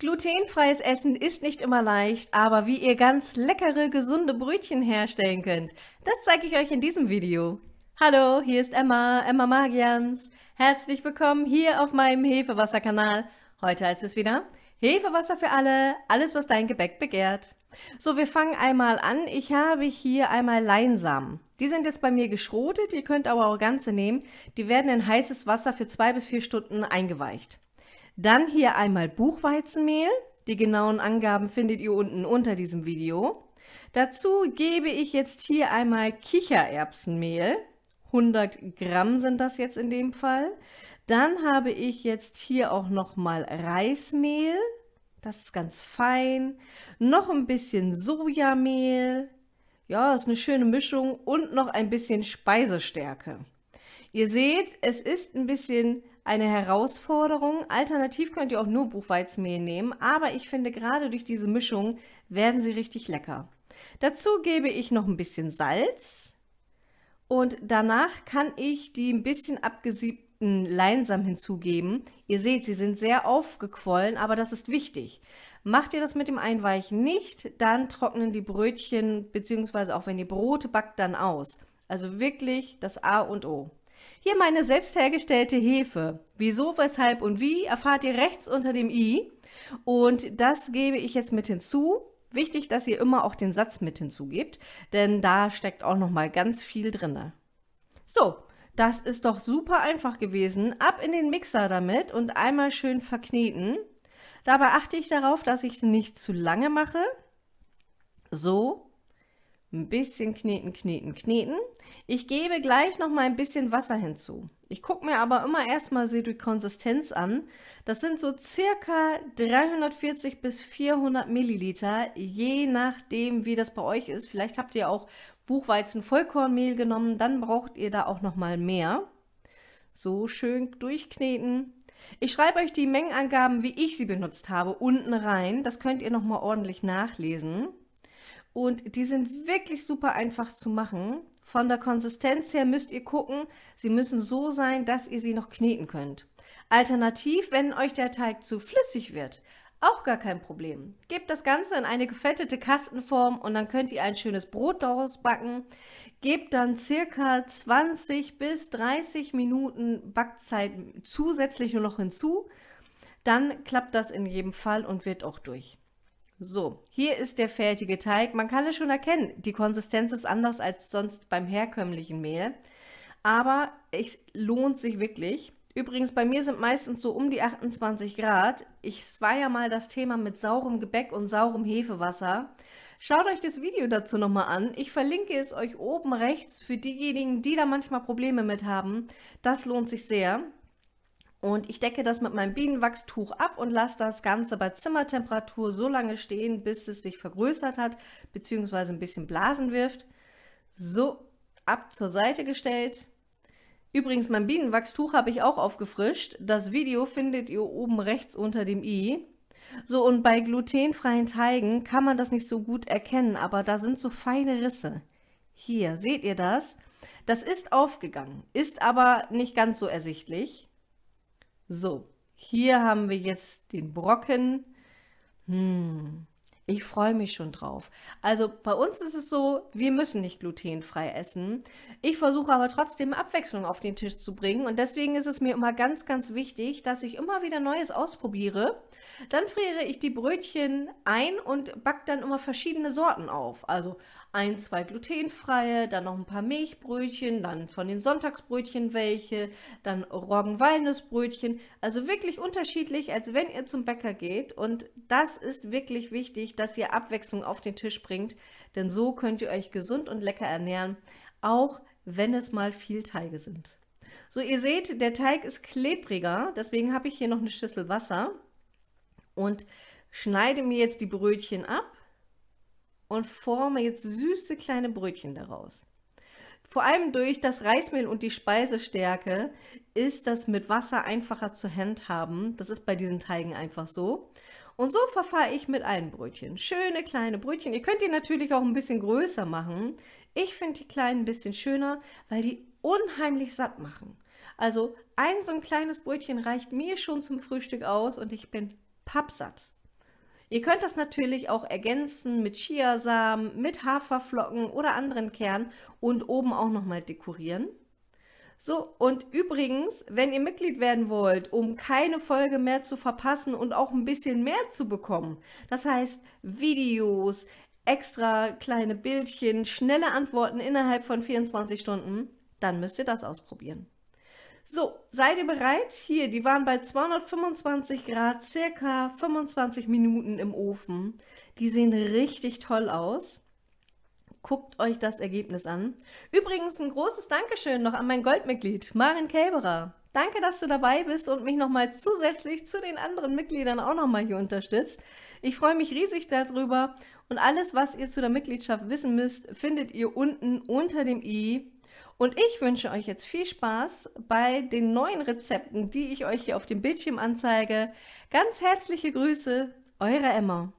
Glutenfreies Essen ist nicht immer leicht, aber wie ihr ganz leckere, gesunde Brötchen herstellen könnt, das zeige ich euch in diesem Video. Hallo, hier ist Emma, Emma Magians. Herzlich willkommen hier auf meinem Hefewasser-Kanal. Heute heißt es wieder Hefewasser für alle, alles was dein Gebäck begehrt. So, wir fangen einmal an. Ich habe hier einmal Leinsamen. Die sind jetzt bei mir geschrotet, ihr könnt aber auch ganze nehmen. Die werden in heißes Wasser für zwei bis vier Stunden eingeweicht. Dann hier einmal Buchweizenmehl. Die genauen Angaben findet ihr unten unter diesem Video. Dazu gebe ich jetzt hier einmal Kichererbsenmehl. 100 Gramm sind das jetzt in dem Fall. Dann habe ich jetzt hier auch nochmal Reismehl. Das ist ganz fein. Noch ein bisschen Sojamehl. Ja, ist eine schöne Mischung. Und noch ein bisschen Speisestärke. Ihr seht, es ist ein bisschen eine Herausforderung. Alternativ könnt ihr auch nur Buchweizenmehl nehmen, aber ich finde gerade durch diese Mischung werden sie richtig lecker. Dazu gebe ich noch ein bisschen Salz und danach kann ich die ein bisschen abgesiebten Leinsamen hinzugeben. Ihr seht, sie sind sehr aufgequollen, aber das ist wichtig. Macht ihr das mit dem Einweichen nicht, dann trocknen die Brötchen bzw. auch wenn ihr Brote backt, dann aus. Also wirklich das A und O. Hier meine selbst hergestellte Hefe. Wieso, weshalb und wie erfahrt ihr rechts unter dem i. Und das gebe ich jetzt mit hinzu. Wichtig, dass ihr immer auch den Satz mit hinzugebt, denn da steckt auch noch mal ganz viel drin. So, das ist doch super einfach gewesen. Ab in den Mixer damit und einmal schön verkneten. Dabei achte ich darauf, dass ich es nicht zu lange mache. So, ein bisschen kneten, kneten, kneten. Ich gebe gleich noch mal ein bisschen Wasser hinzu. Ich gucke mir aber immer erstmal so die Konsistenz an. Das sind so circa 340 bis 400 Milliliter, je nachdem wie das bei euch ist. Vielleicht habt ihr auch Buchweizen Vollkornmehl genommen, dann braucht ihr da auch noch mal mehr. So schön durchkneten. Ich schreibe euch die Mengenangaben, wie ich sie benutzt habe, unten rein. Das könnt ihr noch mal ordentlich nachlesen. Und die sind wirklich super einfach zu machen. Von der Konsistenz her müsst ihr gucken, sie müssen so sein, dass ihr sie noch kneten könnt. Alternativ, wenn euch der Teig zu flüssig wird, auch gar kein Problem. Gebt das Ganze in eine gefettete Kastenform und dann könnt ihr ein schönes Brot daraus backen. Gebt dann circa 20 bis 30 Minuten Backzeit zusätzlich nur noch hinzu. Dann klappt das in jedem Fall und wird auch durch. So, hier ist der fertige Teig. Man kann es schon erkennen, die Konsistenz ist anders als sonst beim herkömmlichen Mehl. Aber es lohnt sich wirklich. Übrigens, bei mir sind meistens so um die 28 Grad. Ich war ja mal das Thema mit saurem Gebäck und saurem Hefewasser. Schaut euch das Video dazu nochmal an. Ich verlinke es euch oben rechts für diejenigen, die da manchmal Probleme mit haben. Das lohnt sich sehr. Und ich decke das mit meinem Bienenwachstuch ab und lasse das Ganze bei Zimmertemperatur so lange stehen, bis es sich vergrößert hat, beziehungsweise ein bisschen Blasen wirft. So, ab zur Seite gestellt. Übrigens, mein Bienenwachstuch habe ich auch aufgefrischt. Das Video findet ihr oben rechts unter dem i. So, und bei glutenfreien Teigen kann man das nicht so gut erkennen, aber da sind so feine Risse. Hier, seht ihr das? Das ist aufgegangen, ist aber nicht ganz so ersichtlich. So, hier haben wir jetzt den Brocken. Hm, ich freue mich schon drauf. Also bei uns ist es so, wir müssen nicht glutenfrei essen. Ich versuche aber trotzdem Abwechslung auf den Tisch zu bringen und deswegen ist es mir immer ganz, ganz wichtig, dass ich immer wieder Neues ausprobiere. Dann friere ich die Brötchen ein und backe dann immer verschiedene Sorten auf. Also ein, zwei glutenfreie, dann noch ein paar Milchbrötchen, dann von den Sonntagsbrötchen welche, dann Roggen-Walnussbrötchen. Also wirklich unterschiedlich, als wenn ihr zum Bäcker geht. Und das ist wirklich wichtig, dass ihr Abwechslung auf den Tisch bringt, denn so könnt ihr euch gesund und lecker ernähren, auch wenn es mal viel Teige sind. So, ihr seht, der Teig ist klebriger, deswegen habe ich hier noch eine Schüssel Wasser und schneide mir jetzt die Brötchen ab und forme jetzt süße kleine Brötchen daraus. Vor allem durch das Reismehl und die Speisestärke ist das mit Wasser einfacher zu handhaben. Das ist bei diesen Teigen einfach so. Und so verfahre ich mit allen Brötchen. Schöne kleine Brötchen. Ihr könnt die natürlich auch ein bisschen größer machen. Ich finde die kleinen ein bisschen schöner, weil die unheimlich satt machen. Also ein so ein kleines Brötchen reicht mir schon zum Frühstück aus und ich bin pappsatt. Ihr könnt das natürlich auch ergänzen mit Chiasamen, mit Haferflocken oder anderen Kernen und oben auch nochmal dekorieren. So, und übrigens, wenn ihr Mitglied werden wollt, um keine Folge mehr zu verpassen und auch ein bisschen mehr zu bekommen, das heißt Videos, extra kleine Bildchen, schnelle Antworten innerhalb von 24 Stunden, dann müsst ihr das ausprobieren. So, seid ihr bereit? Hier, die waren bei 225 Grad, circa 25 Minuten im Ofen. Die sehen richtig toll aus. Guckt euch das Ergebnis an. Übrigens ein großes Dankeschön noch an mein Goldmitglied, Marin Kelberer. Danke, dass du dabei bist und mich nochmal zusätzlich zu den anderen Mitgliedern auch nochmal hier unterstützt. Ich freue mich riesig darüber und alles, was ihr zu der Mitgliedschaft wissen müsst, findet ihr unten unter dem i. Und ich wünsche euch jetzt viel Spaß bei den neuen Rezepten, die ich euch hier auf dem Bildschirm anzeige. Ganz herzliche Grüße, eure Emma.